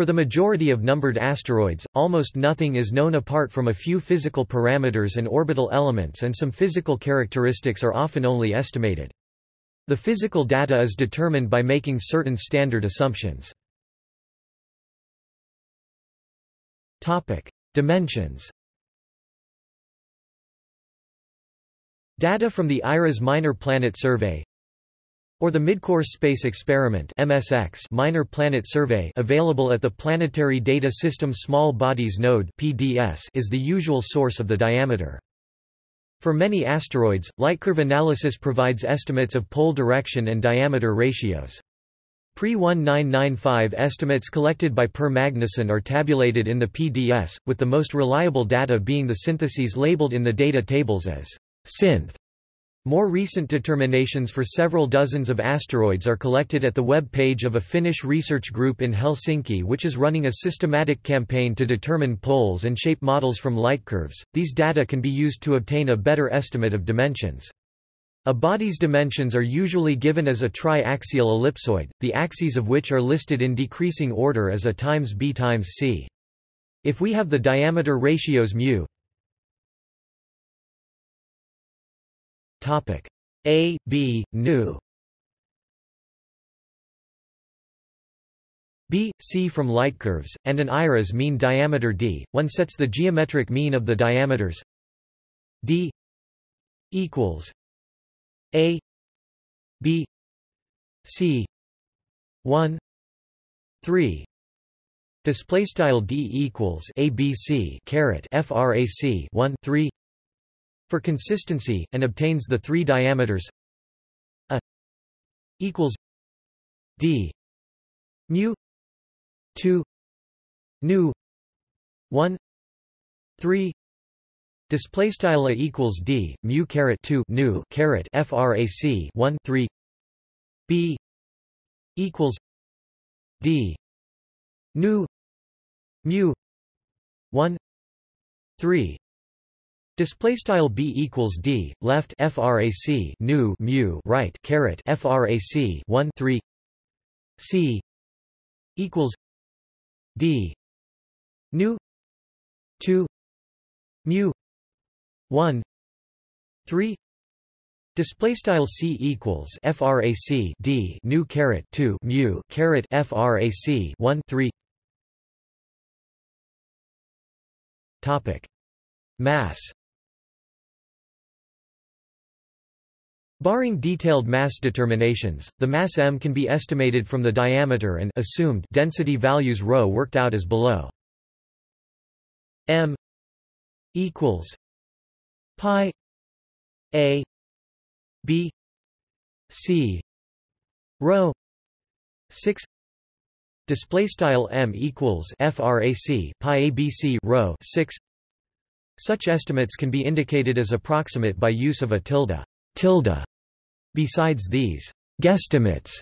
For the majority of numbered asteroids, almost nothing is known apart from a few physical parameters and orbital elements and some physical characteristics are often only estimated. The physical data is determined by making certain standard assumptions. Dimensions Data from the IRAS Minor Planet Survey or the Midcourse Space Experiment MSX Minor Planet Survey available at the Planetary Data System Small Bodies Node PDS is the usual source of the diameter. For many asteroids, lightcurve analysis provides estimates of pole direction and diameter ratios. Pre-1995 estimates collected by Per Magnusson are tabulated in the PDS, with the most reliable data being the syntheses labeled in the data tables as synth. More recent determinations for several dozens of asteroids are collected at the web page of a Finnish research group in Helsinki which is running a systematic campaign to determine poles and shape models from light curves. These data can be used to obtain a better estimate of dimensions. A body's dimensions are usually given as a triaxial ellipsoid, the axes of which are listed in decreasing order as a times b times c. If we have the diameter ratios μ Topic. A, B, nu. B, C from light curves, and an IRAS mean diameter d, one sets the geometric mean of the diameters. D equals A B C 1 3 Display style d equals abc caret frac 1 3 for consistency, and obtains the three diameters. A equals d. Mu 2 nu 1 3 display style a equals d mu caret 2 nu caret frac 1 3 b equals d. Nu mu 1 3 Display style b equals d left frac nu mu right caret frac 1 3 c equals d nu 2 mu 1 3 Display style c equals frac d nu caret 2 mu caret frac 1 3 Topic. Mass Barring detailed mass determinations, the mass m can be estimated from the diameter and assumed density values ρ worked out as below. m equals pi a b c rho 6 display style m equals frac pi abc rho 6 such estimates can be indicated as approximate by use of a tilde tilde Besides these guesstimates,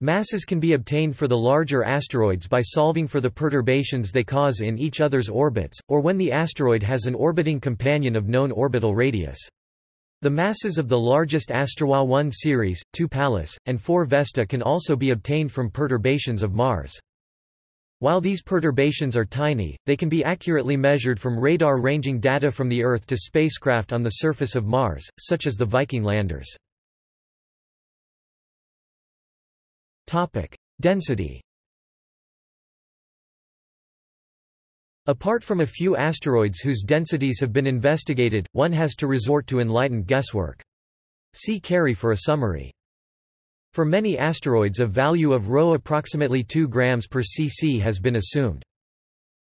masses can be obtained for the larger asteroids by solving for the perturbations they cause in each other's orbits, or when the asteroid has an orbiting companion of known orbital radius. The masses of the largest Asterwa 1 Ceres, 2 Pallas, and 4 Vesta can also be obtained from perturbations of Mars. While these perturbations are tiny, they can be accurately measured from radar ranging data from the Earth to spacecraft on the surface of Mars, such as the Viking landers. Density. Apart from a few asteroids whose densities have been investigated, one has to resort to enlightened guesswork. See Carry for a summary. For many asteroids a value of ρ approximately 2 grams per cc has been assumed.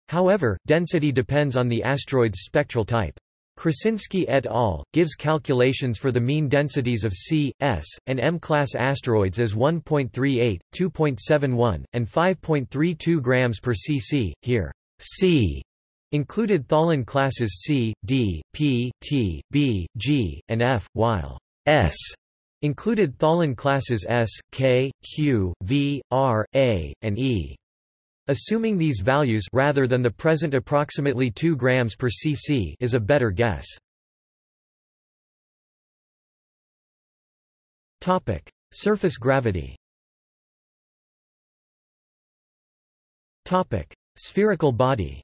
However, density depends on the asteroid's spectral type. Krasinsky et al. gives calculations for the mean densities of C, S, and M-class asteroids as 1.38, 2.71, and 5.32 grams per cc. Here, C included Tholen classes C, D, P, T, B, G, and F, while S included Tholen classes S, K, Q, V, R, A, and E. Assuming these values rather than the present approximately 2 grams per cc is a better guess. Topic: Surface gravity. Topic: Spherical body.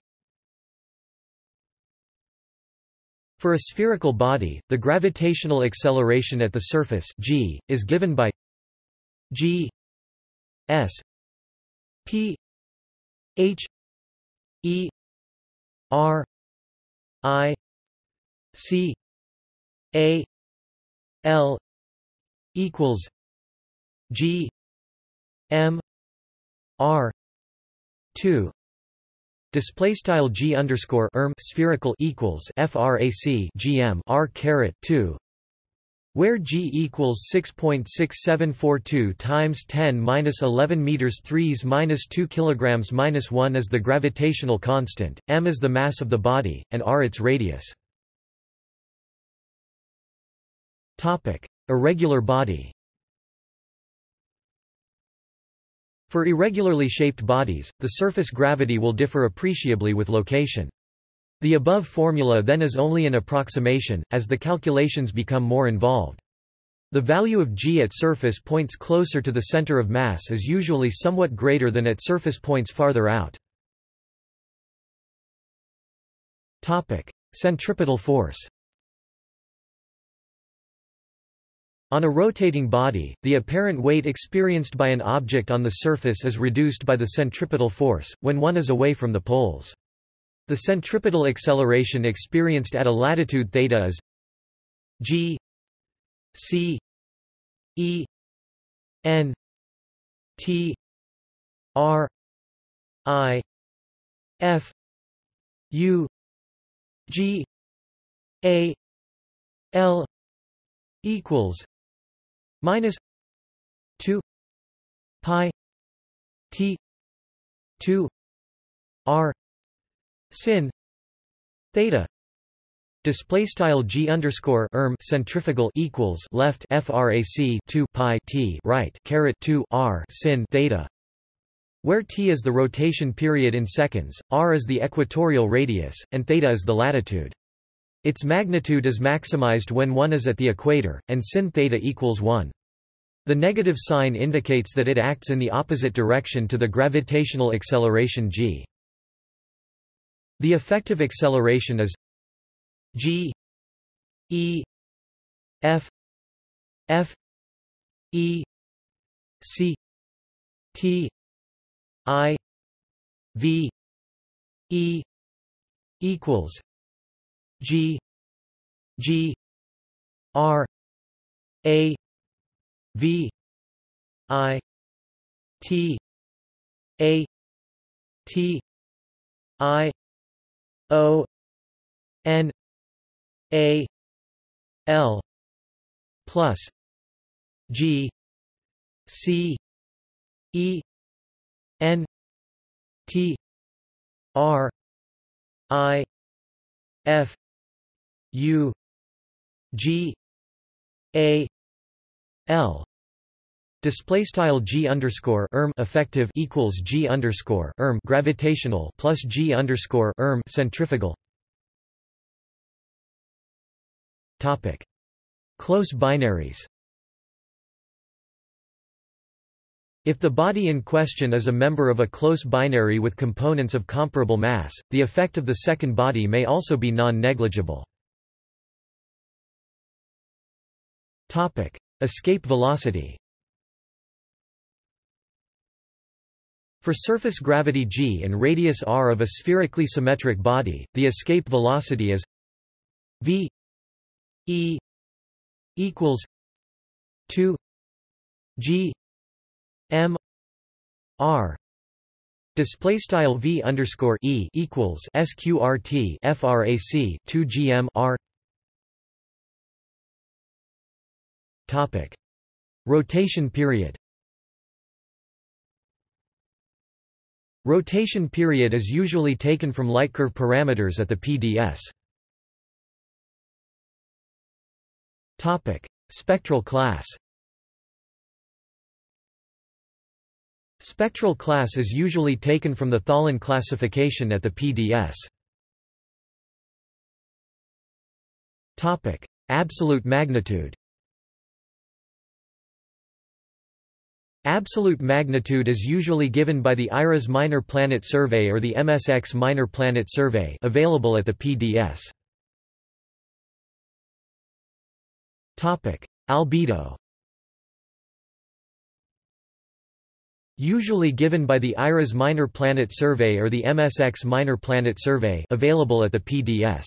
For a spherical body, the gravitational acceleration at the surface g is given by g s p h e r i c a l equals g m r 2 Display style g underscore erm spherical equals frac gm r caret two, where g equals 6.6742 times 10 minus 11 meters 3s minus 2 kilograms minus 1 is the gravitational constant, m is the mass of the body, and r its radius. Topic: Irregular body. For irregularly shaped bodies, the surface gravity will differ appreciably with location. The above formula then is only an approximation, as the calculations become more involved. The value of g at surface points closer to the center of mass is usually somewhat greater than at surface points farther out. Topic: Centripetal force On a rotating body, the apparent weight experienced by an object on the surface is reduced by the centripetal force, when one is away from the poles. The centripetal acceleration experienced at a latitude theta is g c e n t r i f u g a l equals minus 2 pi t 2 r sin theta Display style g underscore erm centrifugal equals left frac 2 pi t right caret 2 r sin theta, where t is the rotation period in seconds, r is the equatorial radius, and theta is the latitude. Its magnitude is maximized when one is at the equator, and sin theta equals 1. The negative sign indicates that it acts in the opposite direction to the gravitational acceleration g. The effective acceleration is g e f f e c t i v e equals G G R A V I T A T I O N A L plus G C E N T R I F U G A L Display style g underscore erm effective equals g underscore erm gravitational plus g underscore erm centrifugal. Topic: Close binaries. If the body in question is a member of a close binary with components of comparable mass, the effect of the second body may also be non-negligible. Escape velocity For surface gravity g and radius r of a spherically symmetric body, the escape velocity is v e equals 2 g M R. Display style V underscore E equals SQRT FRAC two GM R. Topic. Rotation period Rotation period is usually taken from lightcurve parameters at the PDS. Topic Spectral class Spectral class is usually taken from the Tholen classification at the PDS. Topic: Absolute magnitude. Absolute magnitude is usually given by the IRAS Minor Planet Survey or the MSX Minor Planet Survey available at the PDS. Topic: Albedo. Usually given by the IRAS Minor Planet Survey or the MSX Minor Planet Survey available at the PDS.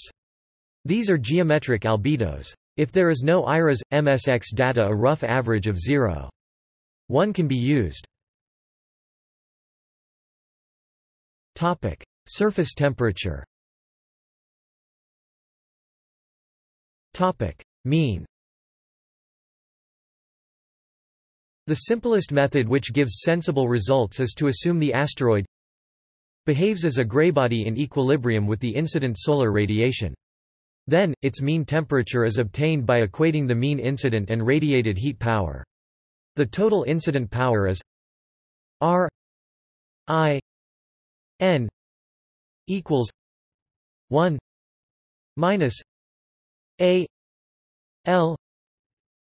These are geometric albedos. If there is no IRAS MSX data, a rough average of 0. One can be used. Topic: Surface temperature. Topic: Mean. The simplest method which gives sensible results is to assume the asteroid behaves as a graybody in equilibrium with the incident solar radiation. Then, its mean temperature is obtained by equating the mean incident and radiated heat power. The total incident power is R I N equals one minus A L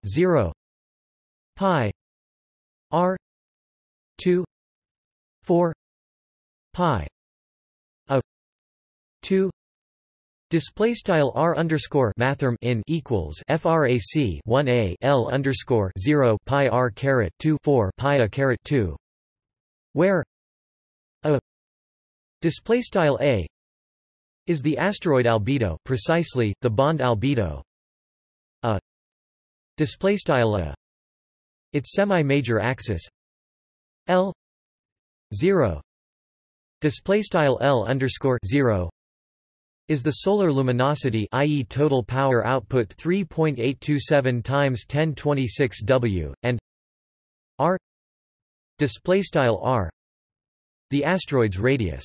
zero pi R two four pi a two Display style r underscore mathrm in equals frac 1 a l underscore 0 pi r caret 2 4 pi a caret 2, where a display style a is the asteroid albedo, precisely the bond albedo. A display style a its semi-major axis l 0 display style l underscore 0 is the solar luminosity i.e. total power output 3.827 times 1026 W and r display style r the asteroid's radius.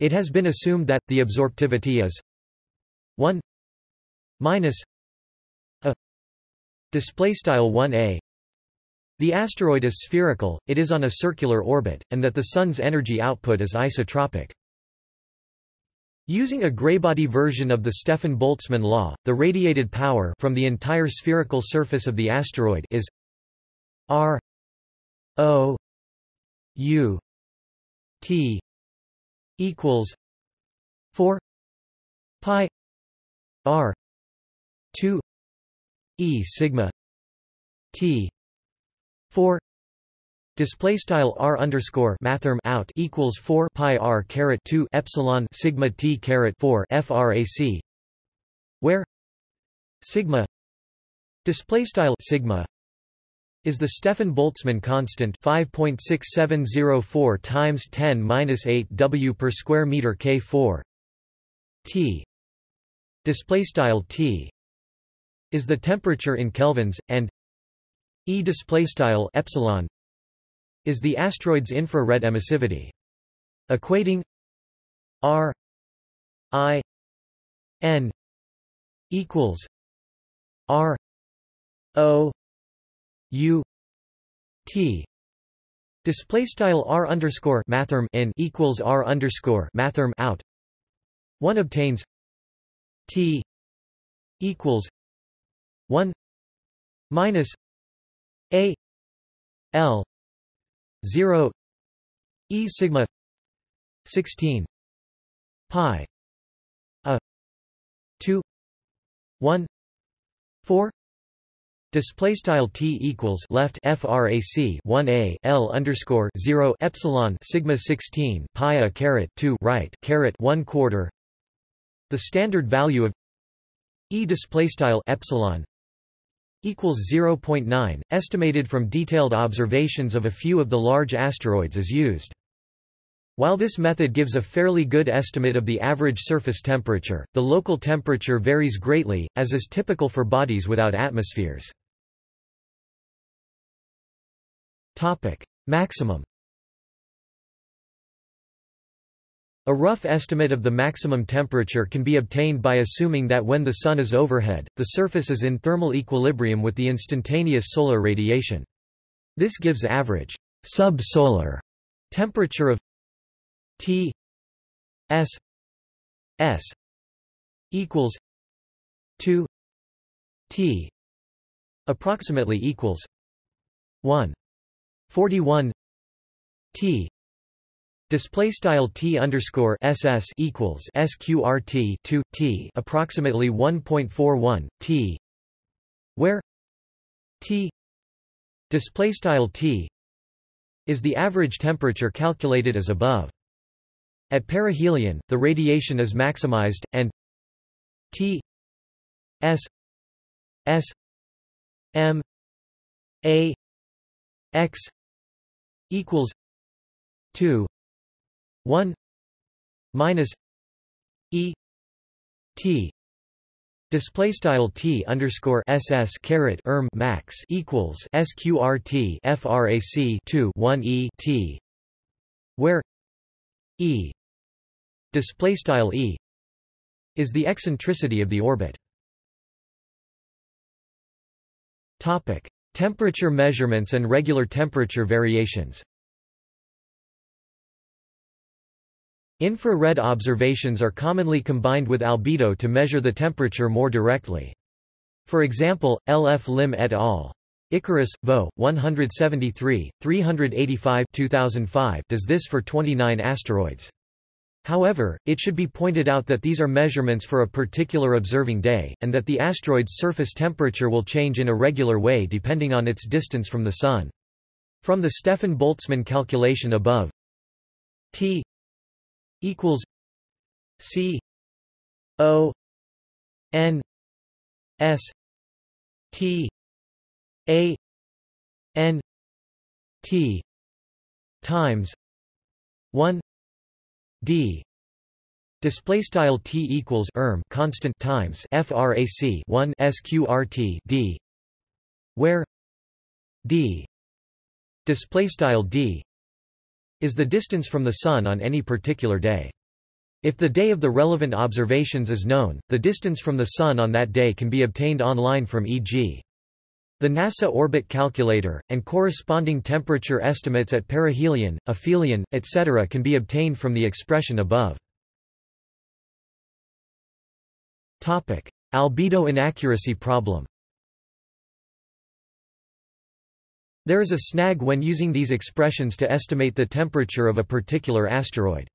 It has been assumed that the absorptivity is 1 minus a display style 1a the asteroid is spherical it is on a circular orbit and that the sun's energy output is isotropic Using a graybody version of the Stefan-Boltzmann law, the radiated power from the entire spherical surface of the asteroid is R O U T equals 4 pi R 2 E sigma T 4 Display style r underscore mathrm out equals four pi r caret two epsilon sigma t caret four frac, where sigma display style sigma is the Stefan Boltzmann constant 5.6704 times 10 minus 8 w per square meter k4 t. Display style t is the temperature in kelvins and e display style epsilon is the asteroid's infrared emissivity. Equating R I N equals R O U T Display style r underscore mathrm in equals r underscore mathrm out. One obtains T equals one minus A L 0 e sigma 16 pi a 2 1 4 Display style t equals left frac 1 a l underscore 0 epsilon sigma 16 pi a caret 2 right caret 1 quarter. The standard value of e display style epsilon equals 0.9, estimated from detailed observations of a few of the large asteroids is used. While this method gives a fairly good estimate of the average surface temperature, the local temperature varies greatly, as is typical for bodies without atmospheres. Maximum A rough estimate of the maximum temperature can be obtained by assuming that when the Sun is overhead, the surface is in thermal equilibrium with the instantaneous solar radiation. This gives average subsolar temperature of T S S equals 2 T approximately equals 1 41 T Display style T underscore SS equals SQRT 2 T approximately 1.41 T where T display style T is the average temperature calculated as above. At perihelion, the radiation is maximized, and T S S M A X equals two one minus E T Display style T underscore SS caret erm max equals SQRT FRAC two one E T where E display style E is the eccentricity of the orbit. Topic: Temperature measurements and regular temperature variations. Infrared observations are commonly combined with albedo to measure the temperature more directly. For example, L. F. Lim et al. Icarus, Vo. 173, 385 2005 does this for 29 asteroids. However, it should be pointed out that these are measurements for a particular observing day, and that the asteroid's surface temperature will change in a regular way depending on its distance from the Sun. From the Stefan Boltzmann calculation above, T equals C O N S T A N T times one d. Display style t equals erm constant times frac 1 sqrt d where d. Display style d is the distance from the sun on any particular day if the day of the relevant observations is known, the distance from the Sun on that day can be obtained online from e.g. The NASA Orbit Calculator, and corresponding temperature estimates at perihelion, aphelion, etc. can be obtained from the expression above. Albedo inaccuracy problem There is a snag when using these expressions to estimate the temperature of a particular asteroid.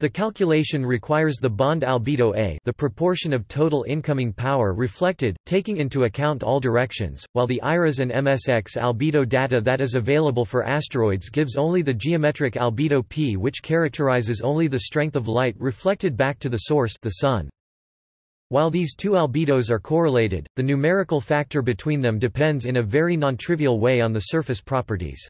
The calculation requires the bond albedo A the proportion of total incoming power reflected, taking into account all directions, while the IRAS and MSX albedo data that is available for asteroids gives only the geometric albedo P which characterizes only the strength of light reflected back to the source the sun. While these two albedos are correlated, the numerical factor between them depends in a very non-trivial way on the surface properties.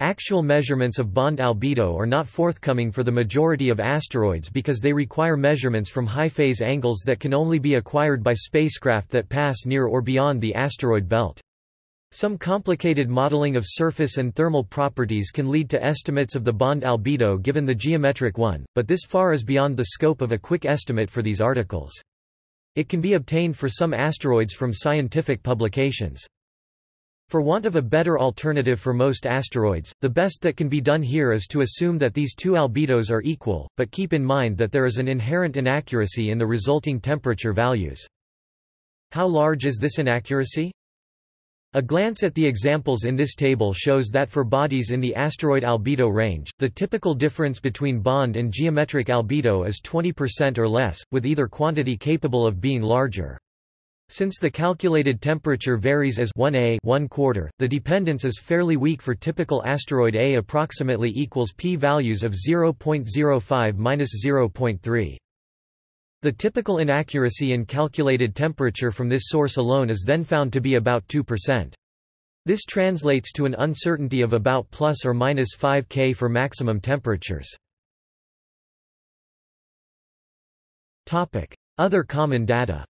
Actual measurements of bond albedo are not forthcoming for the majority of asteroids because they require measurements from high phase angles that can only be acquired by spacecraft that pass near or beyond the asteroid belt. Some complicated modeling of surface and thermal properties can lead to estimates of the bond albedo given the geometric one, but this far is beyond the scope of a quick estimate for these articles. It can be obtained for some asteroids from scientific publications. For want of a better alternative for most asteroids, the best that can be done here is to assume that these two albedos are equal, but keep in mind that there is an inherent inaccuracy in the resulting temperature values. How large is this inaccuracy? A glance at the examples in this table shows that for bodies in the asteroid albedo range, the typical difference between bond and geometric albedo is 20% or less, with either quantity capable of being larger. Since the calculated temperature varies as 1a 1 quarter, the dependence is fairly weak for typical asteroid A approximately equals p-values of 0.05-0.3. The typical inaccuracy in calculated temperature from this source alone is then found to be about 2%. This translates to an uncertainty of about plus or minus 5 K for maximum temperatures. Other common data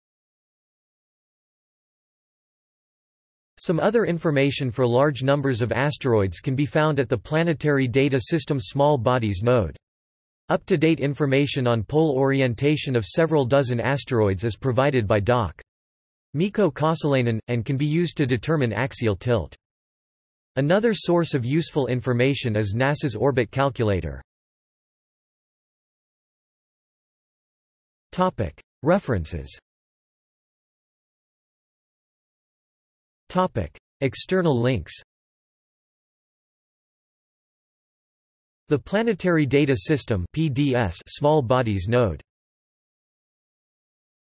Some other information for large numbers of asteroids can be found at the Planetary Data System Small Bodies node. Up-to-date information on pole orientation of several dozen asteroids is provided by Doc. Mikko Kaasalainen, and can be used to determine axial tilt. Another source of useful information is NASA's Orbit Calculator. References External links The Planetary Data System (PDS) Small Bodies Node